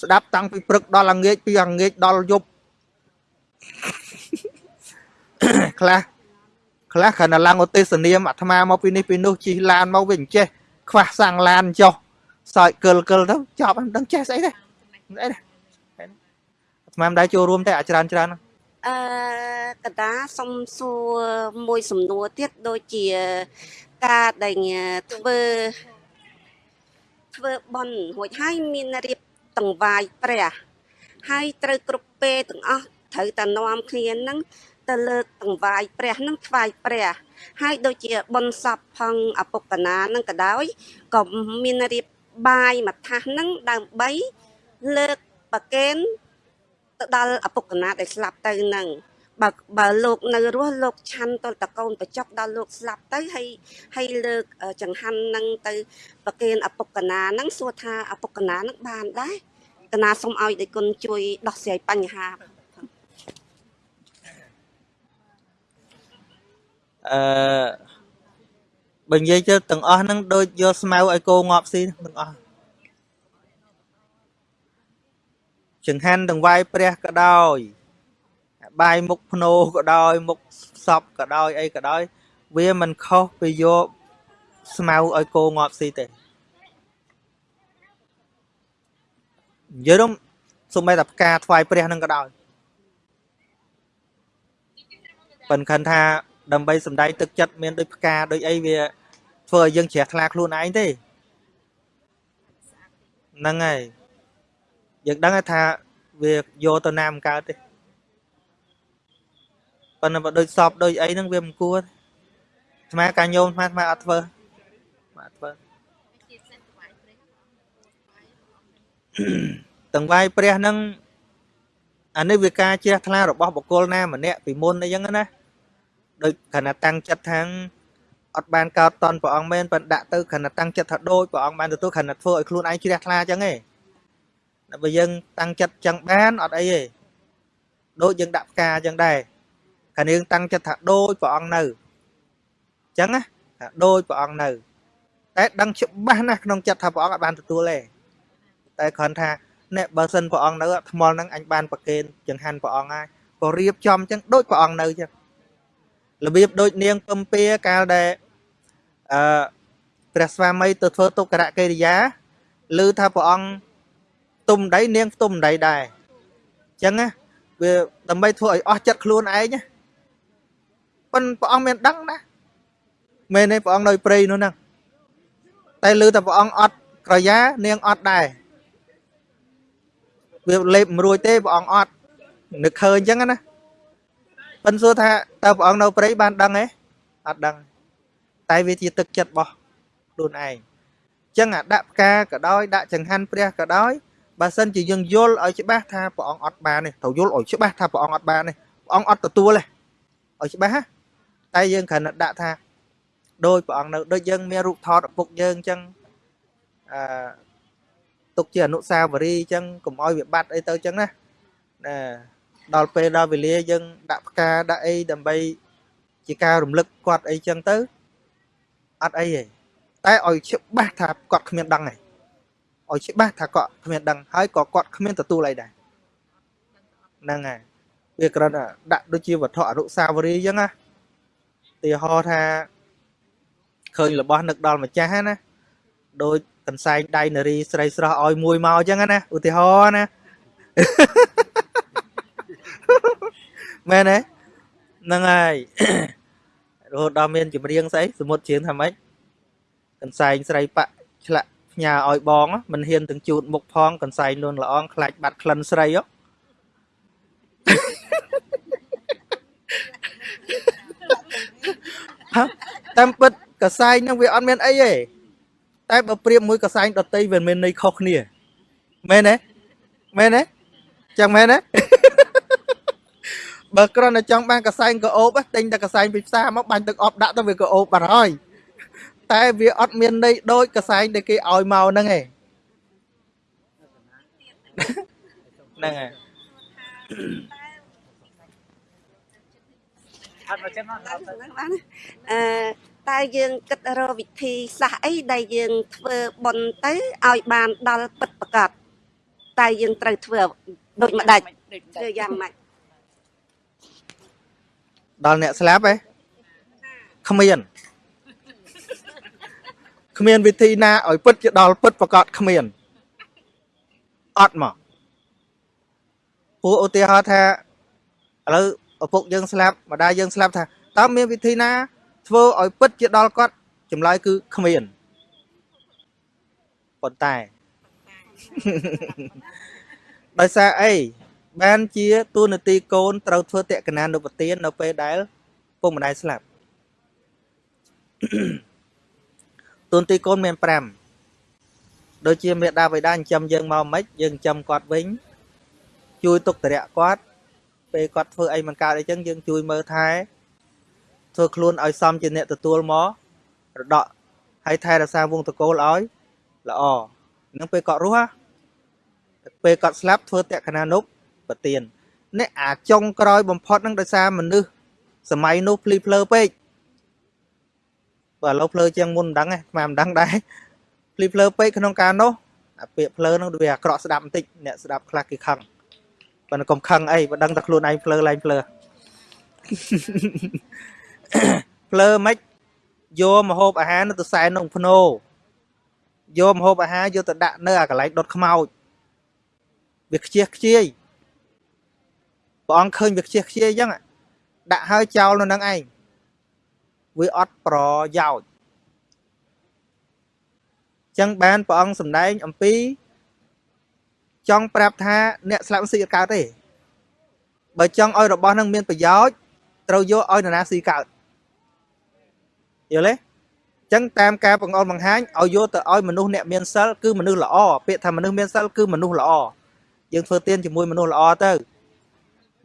ស្ដាប់តាំងពីព្រឹកដល់ល្ងាចពីល្ងាចដល់យប់ខ្លះខ្លះគ្រាន់តែឡើងឧទ្ទេសនាមអាត្មាមកពីនេះពីនោះជិះឡានមកវិញចេះខ្វះសាំងឡានចុះសើចកិលកិលទៅចប់មិនដឹងចេះស្អីទេស្អីទេអាត្មាមិនដែរចូលរួមទេអាច្រើនច្រើនហ្នឹង អឺកតាសុំសួរមួយសំណួរទៀតដូចជាការដែលធ្វើធ្វើបន់រួចហើយមានរៀបតង្វាយព្រះហើយត្រូវគ្រប់ពេលទាំងអស់ត្រូវតែនាំគ្នានឹងទៅលើកតង្វាយព្រះនឹងថ្វាយព្រះហើយដូចជាបន់សពផងអពុកណានឹងក៏ដោយក៏មានរៀបបាយមួយថាសនឹងដើម្បីលើកប្រកេន ទៅដល់អពុកណាដែលស្លាប់ទៅនឹងបើបើលោកនៅរស់លោកឆាន់តលតកូនបច្ចុកដល់លោកស្លាប់ទៅហើយហើយលើកចង្ហាន់នឹងទៅប្រគេនអពុកណានឹងសួរថាអពុកណានឹងបានដែរកណាសូមឲ្យដៃគុណជួយដោះស្រាយបញ្ហាអឺបើនិយាយទៅទាំងអស់ហ្នឹងដូចយកស្មៅឲ្យគោងាប់ស៊ីទាំងអស់ ចង្ហាន់ទាំងវាយព្រះក៏ដោយបាយមុខភ្នោក៏ដោយមុខសពក៏ដោយអីក៏ដោយ វាមិនខុសពីយកស្មៅឲ្យគោងាប់ស៊ីទេនិយាយរំសូម្បីតែផ្កាថ្វាយព្រះនឹងក៏ដោយប៉ិនខិនថាដើម្បីសំដែងទឹកចិត្តមានដូចផ្កាដូចអីវាធ្វើឲ្យយើងជ្រះថ្លាខ្លួនឯងទេហ្នឹងហើយ យើងដឹងថាវាយកទៅណាមិនកើតទេប៉ុន្តែបើដូចសពដូចអីហ្នឹងវាមិនគួរស្មាការញោមស្មាស្មាអត់ធ្វើអត់ធ្វើទាំងវាយព្រះហ្នឹងអានេះវាការជ្រះថ្លារបស់បុគ្គលណាម្នាក់ពីមុនអីចឹងណាដូចខណៈតាំងចិត្តថាងអត់បានកោតតនព្រះអង្គមែនប៉ុន្តែដាក់ទៅខណៈតាំងចិត្តថាដូចព្រះអង្គបានទទួលខណៈធ្វើឲ្យខ្លួនឯងជ្រះថ្លាចឹងឯង បើយើងតាំងចិត្តចឹងបានអត់អីទេដូចយើងដាក់ផ្កាចឹងដែរខាងយើងតាំងចិត្តថាដូចព្រះអង្គនៅចឹងណាថាដូចព្រះអង្គនៅ តែដឹងច្បាស់ណាស់ក្នុងចិត្តថាព្រះអង្គអត់បានទទួលទេតែគ្រាន់ថាអ្នកបើសិនព្រះអង្គនៅថ្មល់ហ្នឹងអញបានប្រគេនចង្ហាន់ព្រះអង្គហើយក៏រៀបចំចឹងដូចព្រះអង្គនៅចឹងរបៀបដូចនាងពំពាកាលដែលអឺព្រះស្វាមីទៅធ្វើទុក្ករកិរិយាឮថាព្រះអង្គ ទុំដៃនាងទុំដៃដែរអញ្ចឹងណាវាដើម្បីធ្វើឲ្យអស់ចិត្តខ្លួនឯងណាប៉ុន្តែព្រះអង្គមានដឹងណាមែនទេព្រះអង្គនៅព្រៃនោះហ្នឹងតែឮតែព្រះអង្គអត់ក្រយ៉ានាងអត់ដែរវាលេបមិនរួចទេព្រះអង្គអត់នឹកឃើញអញ្ចឹងណាប៉ិនសួរថាតើព្រះអង្គនៅព្រៃបានដឹងទេអត់ដឹងតែវាជាទឹកចិត្តរបស់ខ្លួនឯងអញ្ចឹងអាដាក់ផ្កាក៏ដោយដាក់ចង្ហាន់ព្រះក៏ដោយ បើសិនជាយើងយល់ឲ្យច្បាស់ថាព្រះអង្គអត់បានទេត្រូវយល់ឲ្យច្បាស់ថាព្រះអង្គអត់បានទេព្រះអង្គអត់ទទួលទេឲ្យច្បាស់ណាតែយើងគ្រាន់តែដាក់ថាដោយព្រះអង្គនៅដូចយើងមានរូបថតឪពុកយើងអញ្ចឹងអឺទុកជាអនុស្សាវរីយ៍អញ្ចឹងកុំឲ្យវាបាត់អីទៅអញ្ចឹងណាណាដល់ពេលដល់វេលាយើងដាក់ផ្កាដាក់អីដើម្បីជាការរំលឹកគាត់អីចឹងទៅអត់អីទេតែឲ្យច្បាស់ថាគាត់គ្មានដឹងទេ ឲ្យច្បាស់ថាគាត់គ្មានដឹងហើយក៏គាត់គ្មានទទួលអីដែរហ្នឹងហើយវាគ្រាន់តែដាក់ដូចជាវត្ថុអនុស្សាវរីយ៍ចឹងណាទីហោថាឃើញរបស់នឹកដល់ម្ចាស់ណាដូចកន្សែងដៃនារីស្រីស្រស់ឲ្យមួយមកចឹងណាឧទាហរណ៍ណាមែនទេហ្នឹងហើករហូតដល់មានចម្រៀងស្អីសមុទ្រជឿនថាម៉េចកន្សែងស្រីបាក់ឆ្លាក់ ផ្ញើឲ្យបងមិនហ៊ានទាំងជូតមុខផងកន្សែងលួនល្អងខ្លាចបាត់ក្លិនស្រីហ៎តាមពិតកសែងហ្នឹងវាអត់មានអីទេតែបើប្រៀបមួយកសែងដតីវាមានន័យខុសគ្នាមែនទេមែនទេចឹងមែនទេបើគ្រាន់តែចង់បានកសែងក៏អូបទិញតែកសែងពីផ្សារមកបាញ់ទឹកអប់ដាក់ទៅវាក៏អូបបាត់ហើយ តែវាអត់មានន័យដូចកសែងដែលគេឲ្យមកហ្នឹងឯងហ្នឹងហើយអត់មកចឹងអត់បានអឺតែយើងគិតរកវិធីសាស្ត្រអីដែលយើងធ្វើបុណ្យទៅឲ្យបានដល់ពិតប្រកបតែយើងត្រូវធ្វើដូចម្ដេចធ្វើយ៉ាងម៉េចដល់អ្នកស្លាប់ឯងគ្មាន គ្មានវិធីណាឲ្យពិតជាដល់ពិតប្រកបគ្មានអត់មកពួកឧទាហរណ៍ថាឥឡូវឪពុកយើងស្លាប់ម្ដាយយើងស្លាប់ថាតើមានវិធីណា ធ្វើឲ្យពិតជាដល់គាត់ចម្លើយគឺគ្មានប៉ុន្តែដោយសារអីបានជាទូនាទីកូនត្រូវធ្វើតក្កណានុប្រទាននៅពេលដែលពុកម្ដាយស្លាប់ ទូនាទីកូនមាន5ដូចជាមេដាបិតាចិញ្ចឹមយើងមកមិនយើងចិញ្ចឹមគាត់វិញ ជួយទុកតរៈគាត់ពេលគាត់ធ្វើអីមិនកើតអីចឹងយើងជួយមើលថែធ្វើខ្លួនឲ្យសមជាអ្នកទទួលមករដកហើយថែរក្សាវងតកូលឲ្យល្អនឹងពេលគាត់រស់ហ៎ពេលគាត់ស្លាប់ធ្វើតក្កណានុប្រទាននេះអាចុងក្រោយបំផុតហ្នឹងដោយសារមនុស្សសម័យនោះភ្លីភ្លើពេក បើឥឡូវភ្លើជាងមុនមិនដឹងទេខ្មែរមិនដឹងដែរភ្លីភ្លើពេកក្នុងការនោះអាពាក្យភ្លើហ្នឹងវាអាក្រក់ស្ដាប់បន្តិចអ្នកស្ដាប់ខ្លះគេខឹងប៉ុន្តែកុំខឹងអីបើដឹងតែខ្លួនឯងភ្លើឡើងភ្លើភ្លើមិនយកមកហូបអាហារនៅទៅសែនក្នុងភ្នោយកមកហូបអាហារយកទៅដាក់នៅអាកន្លែងដុតខ្មោចវាខ្ជិះខ្ជាយព្រះអង្គឃើញវាខ្ជិះខ្ជាយអញ្ចឹងដាក់ហើយចោលនៅនឹងឯង វាអត់ប្រយោជន៍អញ្ចឹងបានព្រះអង្គសម្ដែងអំពី ចង់ប្រាប់ថាអ្នកស្លាប់ស៊ីអត់កើតទេបើចង់ឲ្យរបស់នឹងមានប្រយោជន៍ត្រូវយកឲ្យនរណាស៊ីកើតយល់ទេចឹងតាមការបង្អល់បង្ហាញឲ្យយកទៅឲ្យមនុស្សអ្នកមានសិលគឺមនុស្សល្អពាក្យថាមនុស្សមានសិលគឺមនុស្សល្អយើងធ្វើទានជាមួយមនុស្សល្អទៅ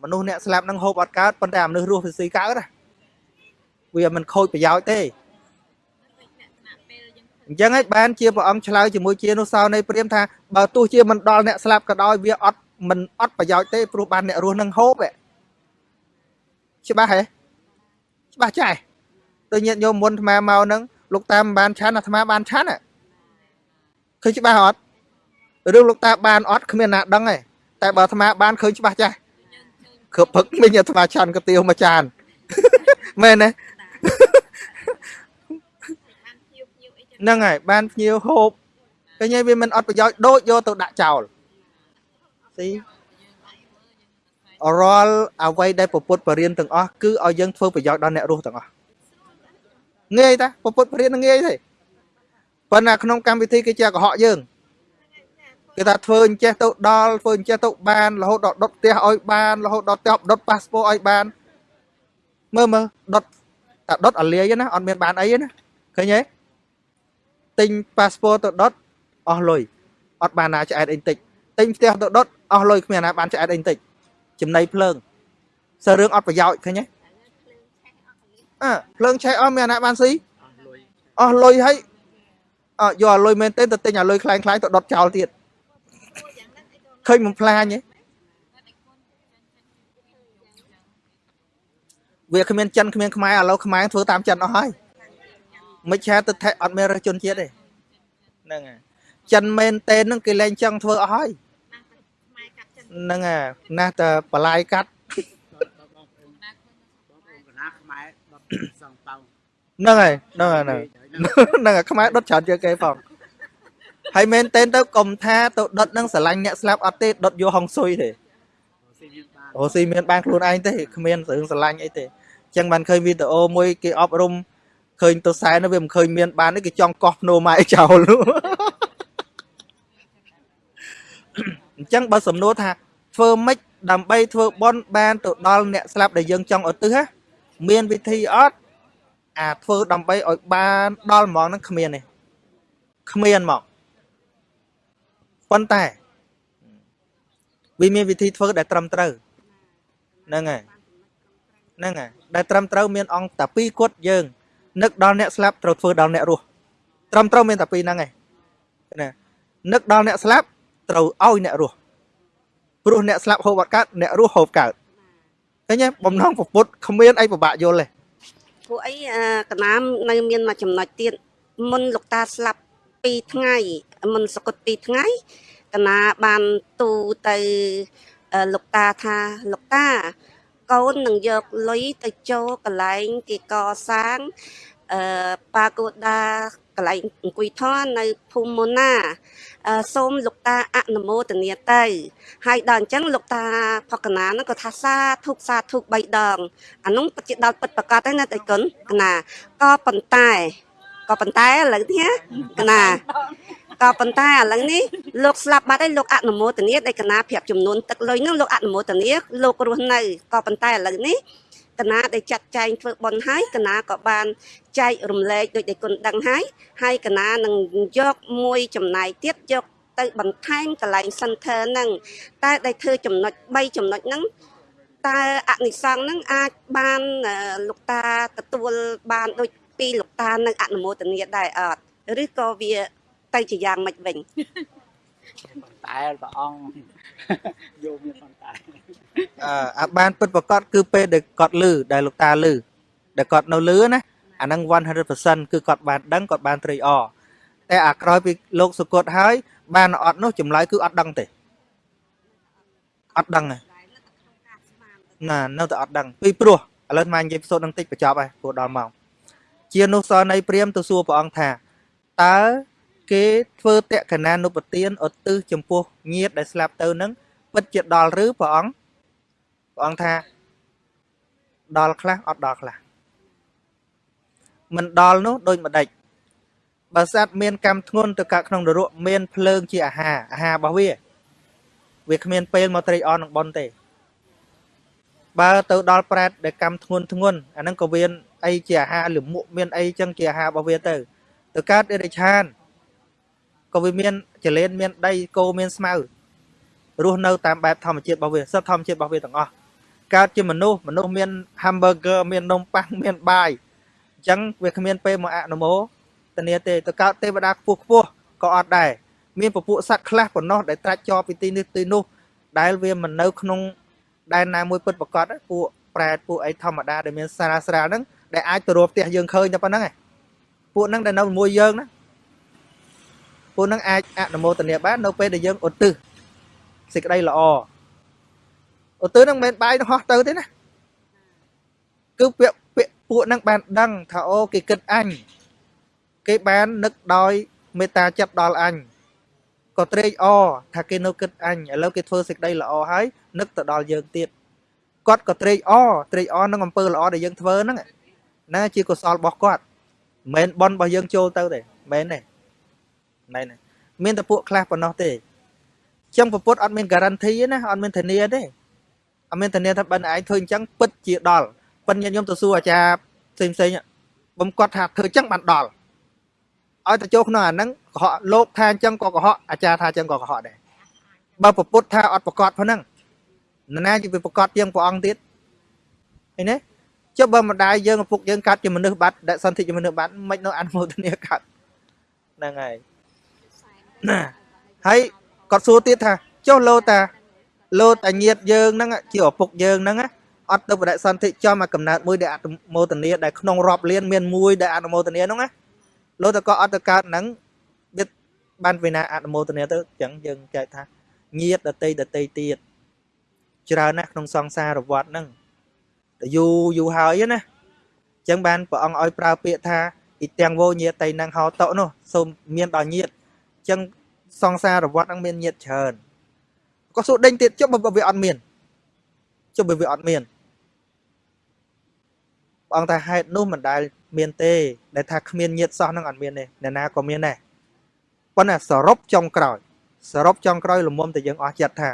មនុស្សអ្នកស្លាប់នឹងហូបអត់កើតប៉ុន្តែអាមនុស្សរស់វាស៊ីកើតណា វាមិនខូចប្រយោជន៍ទេអញ្ចឹងឯងបានជាព្រះអង្គឆ្លើយជាមួយជានុសោនៃព្រាមថាបើទោះជាមិនដល់អ្នកស្លាប់ក៏ដោយវាអត់មិនអត់ប្រយោជន៍ទេព្រោះបានអ្នករស់នឹងហូបច្បាស់ហ៎ច្បាស់ចាស់ដូចញាតិញោមមុនអាត្មាមកហ្នឹងលោកតាមិនបានឆាន់អាត្មាបានឆាន់ឃើញច្បាស់អត់រឿងលោកតាបានអត់គ្មានណាដឹងទេតែបើអាត្មាបានឃើញច្បាស់ចាស់គ្របផឹកមិញអាត្មាឆាន់កាទៀវមួយចានមែនទេ ហ្នឹងហើយបានភ្ញៀវហូបឃើញហើយវាមិនអត់ប្រយោជន៍ដូចយកទៅដាក់ចោលស៊ីរាល់អ្វីដែលពពុទ្ធបរិញ្ញទាំងអស់គឺឲ្យយើងធ្វើប្រយោជន៍ដល់អ្នករស់ទាំងអស់ងាយតាពពុទ្ធបរិញ្ញងាយទេប៉ុន្តែក្នុងកម្មវិធីគេជាកុហកយើងគេថាធ្វើអញ្ចេះទៅដល់ធ្វើអញ្ចេះទៅបានរហូតដល់ដុតផ្ទះឲ្យបានរហូតដល់ផ្ទះដុតប៉ាសពតឲ្យបានមើលមើលដុត តែដុតអាលាយណាអត់មានបានអីណាឃើញទេទិញប៉ាសពតទៅដុតអស់លុយអត់បានណាឆ្អែតអីតិចទិញផ្ទះទៅដុតអស់លុយគ្មានណាបានឆ្អែតអីតិចចំណៃភ្លើងសើរឿងអត់ប្រយោជន៍ឃើញទេអើភ្លើងឆេះអស់មានណាបានស៊ីអស់លុយហើយអើយកអាលុយមែនទេទៅទិញអាលុយខ្លាំងខ្លាំងទៅដុតចោលទៀតឃើញមិនផ្លាញទេ វាគ្មានចិនគ្មានខ្មែរឥឡូវខ្មែរធ្វើតាមចិនអស់ហើយមិនឆាទៅថេអត់មានរើសជនជាតិទេហ្នឹងហើយចិនមែនទេនឹងគេលែងចង់ធ្វើអស់ហើយហ្នឹងហើយណាស់តែបលាយកាត់កណាខ្មែរដុតសងតោហ្នឹងហើយហ្នឹងហើយហ្នឹងហ្នឹងហើយខ្មែរដុតច្រើនជាងគេផងហើយមែនទេទៅកុំថាទៅដុតនឹងស្រឡាញ់អ្នកស្លាប់អត់ទេដុតយកហុងស៊ុយទេ ស៊ីមានបានអូស៊ីមានបានខ្លួនឯងទេគ្មានរឿងស្រឡាញ់អីទេអញ្ចឹងបានឃើញវីដេអូមួយគេអប់រំឃើញទៅសែននោះវាមិនឃើញមានបានទេគេចង់កោះភ្នោម៉ែចោលនោះអញ្ចឹងបើសំណួរថាធ្វើម៉េចដើម្បីធ្វើបន់បានទៅដល់អ្នកស្លាប់ដែលយើងចង់ឧទ្ទិសណាមានវិធីអត់អាធ្វើដើម្បីឲ្យបានដល់ហ្មងហ្នឹងគ្មានទេគ្មានមកប៉ុន្តែវាមានវិធីធ្វើដែលត្រឹមត្រូវ ហ្នឹងហើយហ្នឹងហើយដែលត្រឹមត្រូវមានអង្គតែពីរគត់យើងនឹកដល់អ្នកស្លាប់ត្រូវធ្វើដល់អ្នករស់ត្រឹមត្រូវមានតែពីរហ្នឹងឯងណានឹកដល់អ្នកស្លាប់ត្រូវឲ្យអ្នករស់ព្រោះអ្នកស្លាប់ហូបអត់កើតអ្នករស់ហូបកើតឃើញទេបំណងពពុតគ្មានអីពិបាកយល់ទេពួកអីអឺកណាមនៅមានមួយចំណុចទៀតមុនលោកតាស្លាប់2ថ្ងៃមុនសកុត2ថ្ងៃកណាបានទូទៅអឺ លោកតាថាលោកតាកូននឹងយកលុយទៅចូលកន្លែងគេកសាងអឺប៉ាកូដាកន្លែងអង្គុយថននៅភូមិមុនណាអឺសូមលោកតាអនុមោទនាទៅហើយដល់អញ្ចឹងលោកតាផកណាហ្នឹងក៏ថាសាធុកសាធុក3ដងអានោះពិតជាដល់ពិតប្រកបហើយណាតៃគុណកណាក៏ប៉ុន្តែក៏ប៉ុន្តែឥឡូវនេះកណា ក៏ប៉ុន្តែឥឡូវនេះលោកស្លាប់បាត់ហើយលោកអនុមោទនាដែលកណាប្រាប់ចំនួនទឹកលុយហ្នឹងលោកអនុមោទនាលោករស់នៅក៏ប៉ុន្តែឥឡូវនេះកណាដែលចាត់ចែងធ្វើបុណ្យហើយកណាក៏បានចែករំលែកដូចដែលគុណដឹងហើយហើយកណានឹងយកមួយចំណាយទៀតយកទៅបន្ថែមកន្លែង center ហ្នឹងតែដែលធ្វើចំណុច3ចំណុចហ្នឹងតើអនិសង្ឃហ្នឹងអាចបានអឺលោកតាទទួលបានដូចពីលោកតានឹងអនុមោទនាដែរអត់ឬក៏វា ទៅជាយ៉ាងម៉េចវិញតែព្រះអង្គយកមានប៉ុន្តែអឺអាបានពិតប្រកបគឺពេលដែលគាត់លឺដែលលោកតាលឺដែលគាត់នៅលឺណាអាហ្នឹង100%គឺគាត់បានដឹងគាត់បានត្រេកអរតែអាក្រោយពីលោកសុគតហើយ បានអត់នោះចម្លើយគឺអត់ដឹងទេអត់ដឹងទេណានៅតែអត់ដឹងពីព្រោះឥឡូវមកនិយាយផ្សោតនឹងតិចបញ្ចប់ហើយព្រោះដល់ម៉ោងជានុសរនៃព្រាមទៅសួរព្រះអង្គថាតើ គេធ្វើតក្កណានុបទានឧទ្ទិសចំពោះញាតិដែលស្លាប់ទៅនឹងពិតជាដល់ឬព្រះអង្គព្រះអង្គថាដល់ខ្លះអត់ដល់ខ្លះមិនដល់នោះដូចម្ដេចបើសត្វមានកម្មធ្ងន់ទៅកើតក្នុងនរកមានភ្លើងជាអាហារអាហាររបស់វាវាគ្មានពេលមកត្រេកអរនឹងប៉ុនទេ បើទៅដល់ប្រែតដែលកម្មធ្ងន់ធ្ងន់អាហ្នឹងក៏មានអីជាអាហារលមុខមានអីចឹងជាអាហាររបស់វាទៅ ទៅកើតអេរិឆាន ក៏វាមានចលែនមានដីគោមានស្មៅរស់នៅតាមបែបធម្មជាតិរបស់វាសិតធម្មជាតិរបស់វាទាំងអស់កើតជាមនុស្សមនុស្សមាន hamburger មាននំប៉័ងមានបាយអញ្ចឹងវាគ្មានពេលមកអនុមោទនាទេទៅកើតទេវតាខ្ពស់ខ្ពស់ក៏អត់ដែរមានពពួកសត្វខ្លះប៉ុណ្ណោះដែលត្រាច់ជាប់ពីទីនេះទីនោះដែលវាមិននៅក្នុងដែនណាមួយពិតប្រកបពួកប្រែតពួកអីធម្មតាដែលមានសារស្រាលហ្នឹងដែលអាចទៅរកផ្ទះយើងឃើញតែប៉ុណ្្នឹងឯងពួកហ្នឹងដែលនៅជាមួយយើងណា ពួកហ្នឹងអាចអនុមោទនាបាននៅពេលដែលយើងឧទ្ទិសសេចក្តីល្អឧទ្ទិសហ្នឹងមិនមែនបាយទៅហោះទៅទេណាគឺពាក្យពាក្យពួកហ្នឹងបានដឹងថាអូគេគិតអញគេបាននឹកដោយមេត្តាចិត្តដល់អញក៏ត្រេកអរថាគេនៅគិតអញឥឡូវគេធ្វើសេចក្តីល្អហើយនឹកទៅដល់យើងទៀតគាត់ក៏ត្រេកអរត្រេកអរនឹងអំពើល្អដែលយើងធ្វើហ្នឹងណាជាកុសលរបស់គាត់មិនមែនបន់របស់យើងចូលទៅទេមែនទេ មែនទេមានតែពួកខ្លះប៉ុណ្ណោះទេចឹងពពុទ្ធអត់មាន guarantee ណាអត់មានធានាទេអត់មានធានាថាបិណ្ឌឯងធ្វើអញ្ចឹងពិតជាដល់បិណ្ឌញាតិញោមទៅសួរអាចារ្យផ្សេងផ្សេងបំគាត់ថាធ្វើអញ្ចឹងបានដល់ឲ្យទៅចូលក្នុងអាហ្នឹងកុហកលោកថាអញ្ចឹងក៏កុហកអាចារ្យថាអញ្ចឹងក៏កុហកដែរបើពពុទ្ធថាអត់ប្រកាសប៉ុណ្ណឹងនរណាជាប្រកាសជាងព្រះអង្គទៀតឃើញទេចុះបើម្ដាយយើងឪពុកយើងកាត់ជាមនុស្សបាត់ដែលសន្ធិជាមនុស្សបាត់មិននៅអនុមោទនាកាត់ហ្នឹងហើយ ណាហើយគាត់សួរទៀតថាចុះលោតាលោតាញាតយើងហ្នឹងជាឪពុកយើងហ្នឹងអត់ទៅបដិសន្ធិចំមកកំណើតមួយដែលអនុមោទនាដែលក្នុងរាប់លានមានមួយដែលអនុមោទនាហ្នឹងណាលោតក៏អត់ទៅកើតហ្នឹងវាបានវិណាអនុមោទនាទៅអញ្ចឹងយើងចែកថាញាតដតីដតីទៀតច្រើនណាស់ក្នុងសង្សារវដ្តហ្នឹងតែយូរយូរហើយណាអញ្ចឹងបានព្រះអង្គឲ្យប្រើពាក្យថាអ៊ីទាំងវោញាតៃនឹងហោតោនោះសូមមានដល់ញាតអញ្ចឹងសង្សារវត្តហ្នឹងមានញាតច្រើនក៏សួរដេញទៀតចុះបើវាអត់មានចុះបើវាអត់មានព្រះអង្គថាហេតុនោះមិនដែលមានទេដែលថាគ្មានញាតសោះហ្នឹងអត់មានទេអ្នកណាក៏មានដែរប៉ុន្តែសរុបចុងក្រោយ សរុបចុងក្រោយលមុំតែយើងអស់ចិត្តថា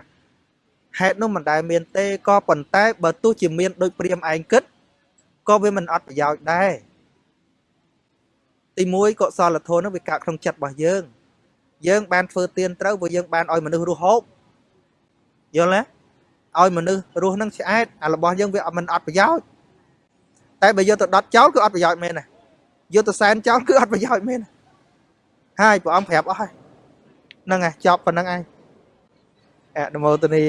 ហេតុនោះមិនដែលមានទេក៏ប៉ុន្តែបើទោះជាមានដូចព្រាមឯងគិតក៏វាមិនអត់ប្រយោជន៍ដែរទី1កុសលធម៌ហ្នឹងវាកើតក្នុងចិត្តរបស់យើង យើងបានធ្វើទានត្រូវព្រោះយើងបានឲ្យមនុស្សរស់ហូបយល់ទេឲ្យមនុស្សរស់ហ្នឹងឆ្អែតអារបស់យើងវាអត់មិនអត់ប្រយោជន៍តែបើយកទៅដុតចោលគឺអត់ប្រយោជន៍មែនណាយកទៅសែនចោលគឺអត់ប្រយោជន៍មែនណាហើយព្រះអង្គប្រាប់អស់ហើយហ្នឹងហើយចប់ប៉ុណ្្នឹងឯងអនុមោទនី